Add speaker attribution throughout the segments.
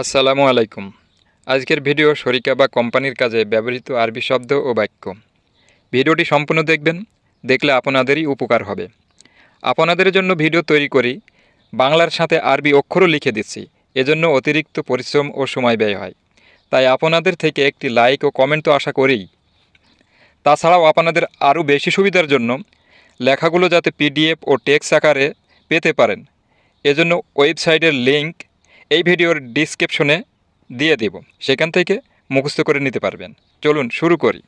Speaker 1: আসসালামু আলাইকুম। আজকের ভিডিও শরিকা বা কোম্পানির কাজে ব্যবহৃত আরবি শব্দ ও বাক্য। ভিডিওটি সম্পূর্ণ দেখবেন, দেখলে আপনাদেরই উপকার হবে। আপনাদের জন্য ভিডিও তৈরি করি, বাংলার সাথে আরবি অক্ষরও লিখে দিচ্ছি, এজন্য অতিরিক্ত পরিশ্রম ও সময় ব্যয় হয়। তাই আপনাদের থেকে একটি লাইক ও কমেন্ট তো আশা করেই তাছাড়াও আপনাদের আরও বেশি সুবিধার জন্য লেখাগুলো যাতে পিডিএফ ও টেক্সট আকারে পেতে পারেন, এজন্য ওয়েবসাইটের লিংক এই ভিডিওর ডিসক্রিপশনে দিয়ে দেব। সেখান থেকে মুখস্থ করে নিতে পারবেন। চলুন শুরু করি।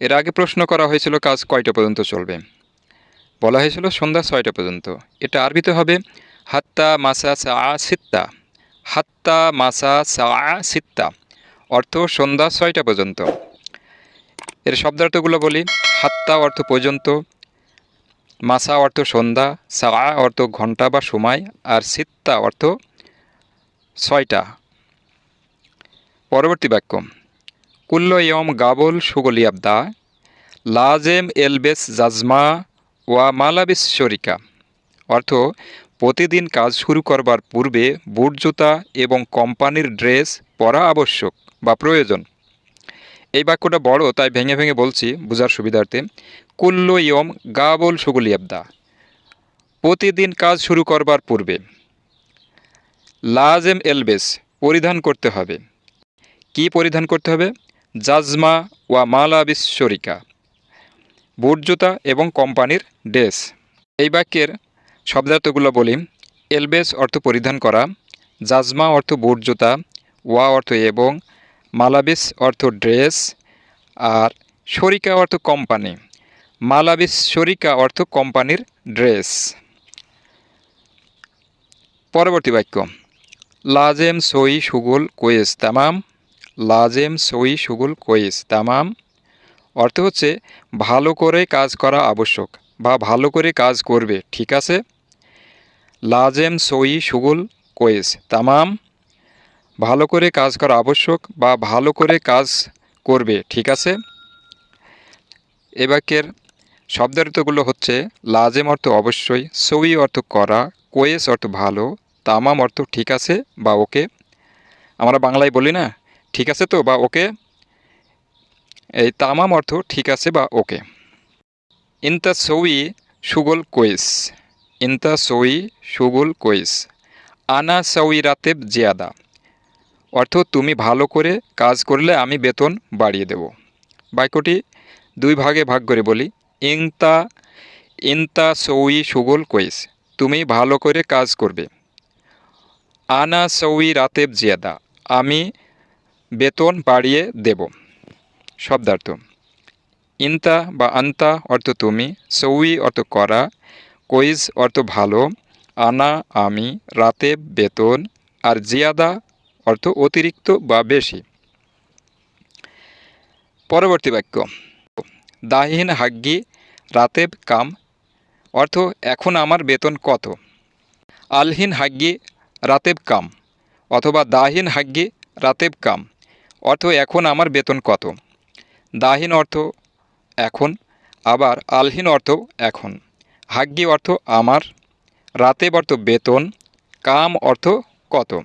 Speaker 1: এর আগে প্রশ্ন করা হয়েছিল, কাজ কয়টা পর্যন্ত চলবে? বলা হয়েছিল, সন্ধ্যা ছয়টা পর্যন্ত। এটা আরবিতে হবে, হাত্তা মাসা সা সিত্তা। হাত্তা মাসা সা সিত্তা। অর্থ, সন্ধ্যা ছয়টা পর্যন্ত। এর শব্দার্থগুলো বলি, হাত্তা অর্থ পর্যন্ত, মাসা অর্থ সন্ধ্যা সা অর্থ ঘণ্টা বা সময়, আর সিত্তা অর্থ ছয়টা। পরবর্তী বাক্য কুল্ল ইয়ম গাবল সুগলিয়াবদা লাজেম এলবেস জাজমা ওয়া মালাবিস শরিকা। অর্থ, প্রতিদিন কাজ শুরু করবার পূর্বে বুট জুতা এবং কোম্পানির ড্রেস পরা আবশ্যক বা প্রয়োজন। এই বাক্যটা বড়, তাই ভেঙে ভেঙে বলছি, বোঝার সুবিধার্থে। কুল্ল ইয়ম গাবল সুগলিয়াবদা প্রতিদিন কাজ শুরু করবার পূর্বে। লাজেম এলবেস পরিধান করতে হবে। কি পরিধান করতে হবে? জাজমা ওয়া মালাবিস শরিকা। বুট জুতা এবং কোম্পানির ড্রেস। এই বাক্যের শব্দার্থগুলো বলি। এলবেস অর্থ পরিধান করা, জাজমা অর্থ বুট জুতা ওয়া অর্থ এবং মালাবিস অর্থ ড্রেস, আর শরিকা অর্থ কোম্পানি মালাবিস শরিকা অর্থ কোম্পানির ড্রেস। পরবর্তী বাক্য। লাজেম সই সুগুল কোয়েস, তামাম। লাজেম সই সুগুল কোয়েস, তামাম। অর্থ হচ্ছে ভালো করে কাজ করা আবশ্যক বা ভালো করে কাজ করবে, ঠিক আছে? লাজেম সই সুগুল কোয়েস, তামাম। ভালো করে কাজ করা আবশ্যক বা ভালো করে কাজ করবে, ঠিক আছে? এ বাক্যের শব্দার্থগুলো হচ্ছে, লাজেম অর্থ অবশ্যই, সই অর্থ করা, কোয়েস অর্থ ভালো তামাম অর্থ ঠিক আছে বা ওকে? আমরা বাংলায় বলি না, ঠিক আছে তো বা ওকে? এই তামাম অর্থ ঠিক আছে বা ওকে? ইনতা সই সুগল কোয়েস ইনতা সই সুগল কোয়েস আনা সই রাতেব জিয়াদা। অর্থ তুমি ভালো করে কাজ করলে আমি বেতন বাড়িয়ে দেব। বাক্যটি দুই ভাগে ভাগ করে বলি। ইংতা ইনতা সই সুগল কোয়েস তুমি ভালো করে কাজ করবে। আনা সৌই রাতেব জিয়াদা, আমি বেতন বাড়িয়ে দেব। শব্দার্থ, ইন্তা বা আন্তা অর্থ তুমি সৌই অর্থ করা কইজ অর্থ ভালো, আনা আমি, রাতেব বেতন, আর জিয়াদা অর্থ অতিরিক্ত বা বেশি। পরবর্তী বাক্য, দাহিন হাগ্গি, রাতেব কাম, অর্থ এখন আমার বেতন কত? আলহিন হাগ্গি রাতেব কাম, অথবা দাহিন হাগ্গি রাতেব কাম, অর্থ এখন আমার বেতন কত? দাহিন অর্থ এখন, আবার আলহীন অর্থ এখন হাগ্গি অর্থ আমার, রাতেব অর্থ বেতন, কাম অর্থ কত?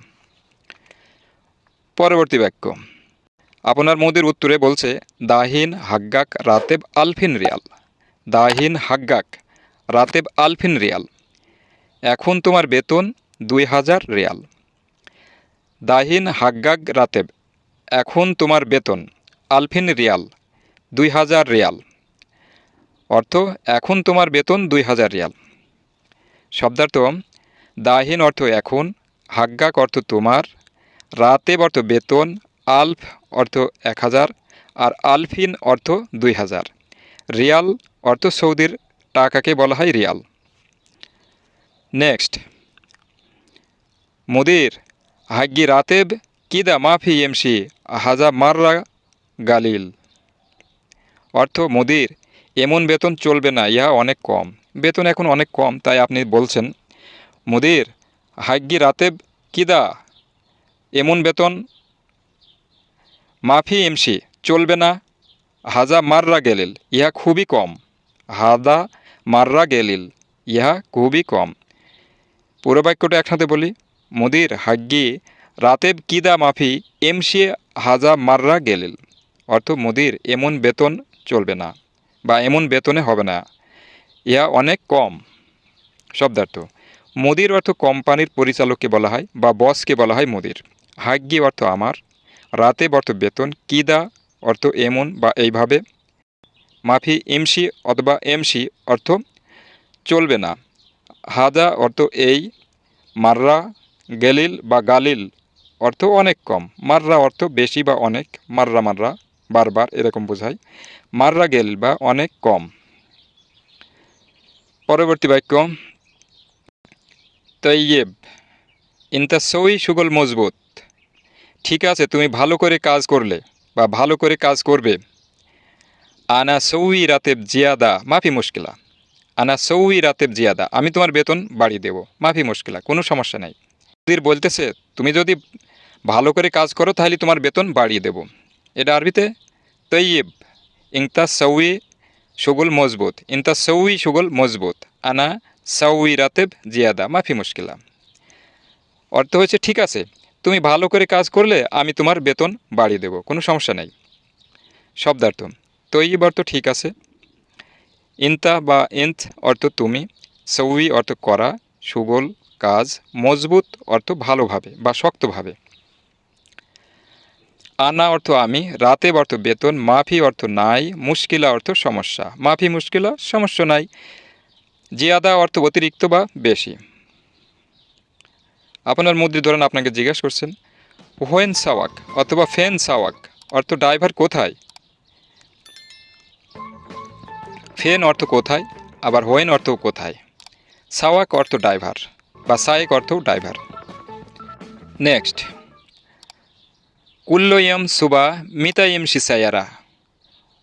Speaker 1: পরবর্তী বাক্য। আপনার মোদির উত্তরে বলছে, দাহিন, হাগ্গাক, রাতেব, আলফিন রিয়াল। দাহিন, হাগ্গাক, রাতেব, আলফিন রিয়াল। এখন তোমার বেতন দুই হাজার রিয়াল। দাহিন হাগ্গাগ রাতেব, এখন তোমার বেতন, আলফিন রিয়াল, দুই হাজার রিয়াল। অর্থ, এখন তোমার বেতন দুই হাজার রিয়াল। শব্দার্থ, দাহিন অর্থ এখন হাগ্গাক অর্থ তোমার, রাতেব অর্থ বেতন, আলফ অর্থ এক হাজার, আর আলফিন অর্থ দুই হাজার। রিয়াল অর্থ সৌদির টাকাকে বলা হয় রিয়াল। নেক্সট। মুদির, হাগ্গি রাতেব, কিদা মাফি এমসি হাজা মাররা গালিল। অর্থ, মুদির, এমন বেতন চলবে না, ইহা অনেক কম। বেতন এখন অনেক কম, তাই আপনি বলছেন। মুদির, হাগ্গি রাতেব, কিদা, এমন বেতন মাফি এমসি চলবে না, হাজা মাররা গেলিল, ইহা খুবই কম। হাদা মাররা গেলিল, ইহা খুবই কম। পুরো বাক্যটা একসাথে বলি। মুদির হাগ্গি রাতেব কিদা মাফি এমসি হাজা মাররা গেলিল। অর্থ মোদির এমন বেতন চলবে না বা এমন বেতনে হবে না। ইয়া অনেক কম। শব্দার্থ, মোদির অর্থ কোম্পানির পরিচালককে বলা হয় বা বসকে বলা হয় মোদির। হাগ্যি অর্থ আমার রাতে অর্থ বেতন কিদা অর্থ এমন বা এইভাবে। মাফি এমসি অথবা এমসি অর্থ চলবে না। হাজা অর্থ এই, মাররা গেলিল বা গালিল অর্থ অনেক কম। মাররা অর্থ বেশি বা অনেক, মাররা মাররা, বারবার এরকম বোঝায়। মাররা গেলিল বা অনেক কম। পরবর্তী বাক্য, তৈয়েব, ইনতা সই সুগল মজবুত। ঠিক আছে, তুমি ভালো করে কাজ করলে বা ভালো করে কাজ করবে। আনা সৌই রাতেব জিয়াদা, মাফি মুশকিলা। আনা সৌই রাতেব জিয়াদা, আমি তোমার বেতন বাড়িয়ে দেবো, মাফি মুশকিলা, কোনো সমস্যা নাই। মুদির বলতেছে, তুমি যদি ভালো করে কাজ করো, তাহলে তোমার বেতন বাড়িয়ে দেব। এটা আরবিতে, তৈয়েব ইংতা সৌই সুগুল মজবুত, ইনতা সৌই সুগুল মজবুত, আনা সৌই রাতেব জিয়াদা, মাফি মুশকিলা। অর্থ হচ্ছে ঠিক আছে, তুমি ভালো করে কাজ করলে আমি তোমার বেতন বাড়িয়ে দেব, কোনো সমস্যা নেই। শব্দার্থ তৈব অর্থ ঠিক আছে, ইনতা বা ইন্ত অর্থ তুমি সৌই অর্থ করা, সুগল কাজ মজবুত অর্থ ভালোভাবে বা শক্তভাবে। আনা অর্থ আমি, রাতে অর্থ বেতন, মাফি অর্থ নাই, মুশকিলা অর্থ সমস্যা। মাফি, মুশকিলা, সমস্যা নাই। জিয়াদা অর্থ অতিরিক্ত বা বেশি। আপনার মুদ্রি ধরেন আপনাকে জিজ্ঞেস করছেন, হোয়েন সাওয়াক অথবা ফেন সাওয়াক অর্থ ড্রাইভার কোথায়? ফেন অর্থ কোথায়, আবার হোয়েন অর্থ কোথায়? সাওয়াক অর্থ ড্রাইভার। বা সায়েক অর্থ ড্রাইভার। নেক্সট কুল্লোয়ম সুবা মিতাইম সিসাইয়ারা।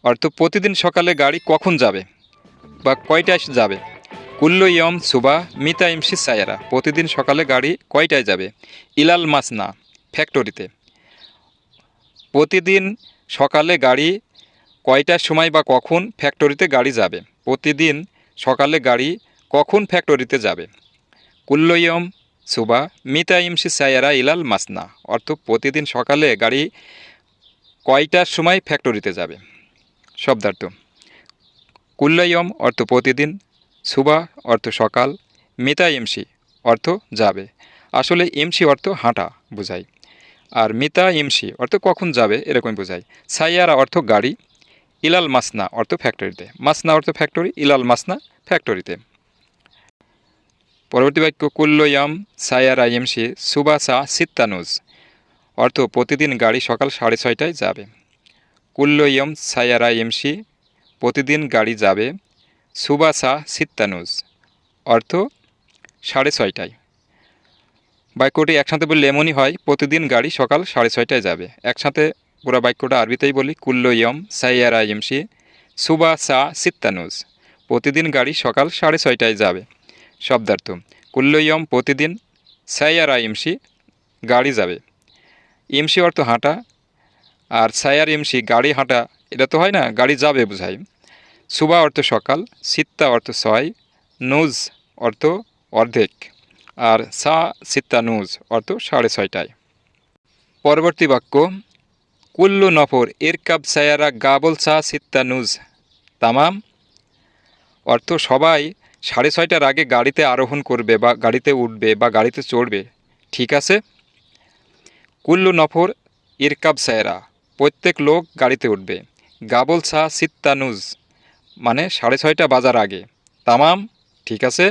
Speaker 1: অর্থ প্রতিদিন সকালে গাড়ি কখন যাবে বা কয়টায় যাবে? কুল্লোয়ম সুবা মিতাইম সিসাইয়ারা প্রতিদিন সকালে গাড়ি কয়টায় যাবে? ইলাল মাসনা, ফ্যাক্টরিতে। প্রতিদিন সকালে গাড়ি কয়টার সময় বা কখন ফ্যাক্টরিতে গাড়ি যাবে? প্রতিদিন সকালে গাড়ি কখন ফ্যাক্টরিতে যাবে? কুল্লয়ম সুবা মিতা ইমসি সায়ারা ইলাল মাসনা। অর্থ প্রতিদিন সকালে গাড়ি কয়টার সময় ফ্যাক্টরিতে যাবে? শব্দার্থ। কুল্লয়ম অর্থ প্রতিদিন, সুবা অর্থ সকাল মিতা ইমসি অর্থ যাবে। আসলে ইমসি অর্থ হাঁটা বোঝায় আর মিতা ইমসি অর্থ কখন যাবে এরকম বোঝায় সাইয়ারা অর্থ গাড়ি, ইলাল মাসনা অর্থ ফ্যাক্টরিতে। মাসনা অর্থ ফ্যাক্টরি, ইলাল মাসনা ফ্যাক্টরিতে। পরবর্তী বাক্য কুল্লয়াম সায়ার আইএমসি সুবাসা সিত্তানুজ অর্থ, প্রতিদিন গাড়ি সকাল সাড়ে ছয়টায় যাবে। কুল্লয়ম সায়ার আইএমসি প্রতিদিন গাড়ি যাবে সুবাসা সিত্তানুজ অর্থ, সাড়ে ছয়টায়। বাক্যটি একসাথে বললে এমনই হয়, প্রতিদিন গাড়ি সকাল সাড়ে ছয়টায় যাবে। একসাথে পুরো বাক্যটা আরবিতেই বলি কুল্লয়ম সাইয়ার আইএমসি সুবা সা সিত্তানুজ প্রতিদিন গাড়ি সকাল সাড়ে ছয়টায় যাবে। শব্দার্থ। কুল্লয়ম প্রতিদিন সাইয়ার আইএমসি গাড়ি যাবে। ইমসি অর্থ হাঁটা, আর সায়ার ইমসি, গাড়ি হাঁটা, এটা তো হয় না, গাড়ি যাবে বোঝায় সুবা অর্থ সকাল, সিত্তা অর্থ ছয়, নুজ অর্থ অর্ধেক, আর সা, সিত্তা, নুজ অর্থ সাড়ে ছয়টায়। পরবর্তী বাক্য, কুল্লু নফর, ইরকাব সায়ারা গাবল সা, সিত্তা, নুজ, তামাম, অর্থ সবাই সাড়ে ছয়টার আগে গাড়িতে আরোহণ করবে বা গাড়িতে উঠবে বা গাড়িতে চড়বে, ঠিক আছে? কুল্লু নফর, ইরকাব সায়রা, প্রত্যেক লোক গাড়িতে উঠবে। গাবল সা সিত্তানুজ মানে সাড়ে ছয়টা বাজার আগে। তামাম, ঠিক আছে?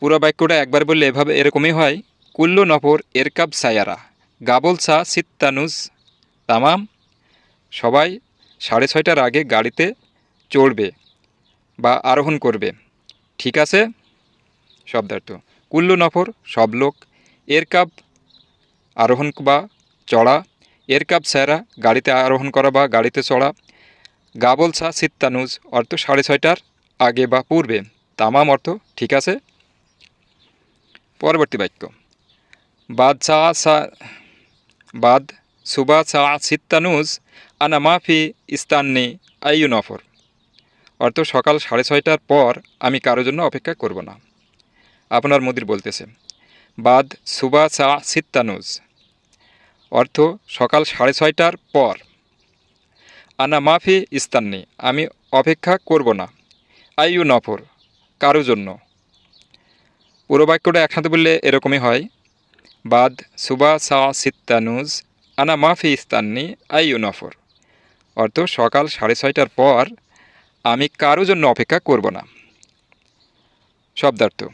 Speaker 1: পুরো বাক্যটা একবার বললে এভাবে এরকমই হয়। কুল্লু নফর এরকাব সায়ারা, গাবল সা সিত্তানুজ, তামাম, সবাই সাড়ে ছয়টার আগে গাড়িতে চড়বে। বা আরোহণ করবে। ঠিক আছে? শব্দার্থ। কুল্লু নফর, সব লোক। এর কাপ আরোহণ বা চড়া। এর কাপ স্যারা, গাড়িতে আরোহণ করা বা গাড়িতে চড়া। গাবল সা সিত্তানুজ, অর্থ সাড়ে ছয়টার আগে বা পূর্বে। তামাম অর্থ, ঠিক আছে? পরবর্তী বাক্য। বাদ সা বাদ সুবা সা সিত্তানুজ, আনা মাফি ইস্তান্নি আইয়ু নফর। অর্থ সকাল সাড়ে ছয়টার পর আমি কারোর জন্য অপেক্ষা করব না। আপনার মুদির বলতেছে, বাদ সুবা চা সিত্তানুজ অর্থ, সকাল সাড়ে ছয়টার পর। আনা মাফি ইস্তান্নি, আমি অপেক্ষা করব না। আইউ নফর, কারও জন্য। পুরো বাক্যটা একসাথে বললে এরকমই হয়, বাদ সুবা সা সিত্তানুজ আনা মাফি ইস্তান্নি আইউ নফর। অর্থ, সকাল সাড়ে ছয়টার পর আমি কারও জন্য অপেক্ষা করব না। শব্দার্থ।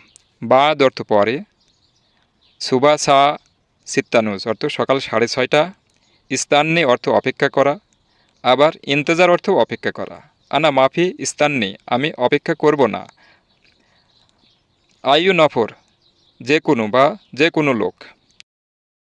Speaker 1: বাদ অর্থ পরে। সুবা সা সিত্তানুজ অর্থ সকাল সাড়ে ছয়টা। ইস্তান্নি অর্থ অপেক্ষা করা। আবার ইন্তজার অর্থ অপেক্ষা করা। আনা মাফি ইস্তান্নি, আমি অপেক্ষা করব না। আয়ু নফর। যে কোনো বা যে কোনো লোক।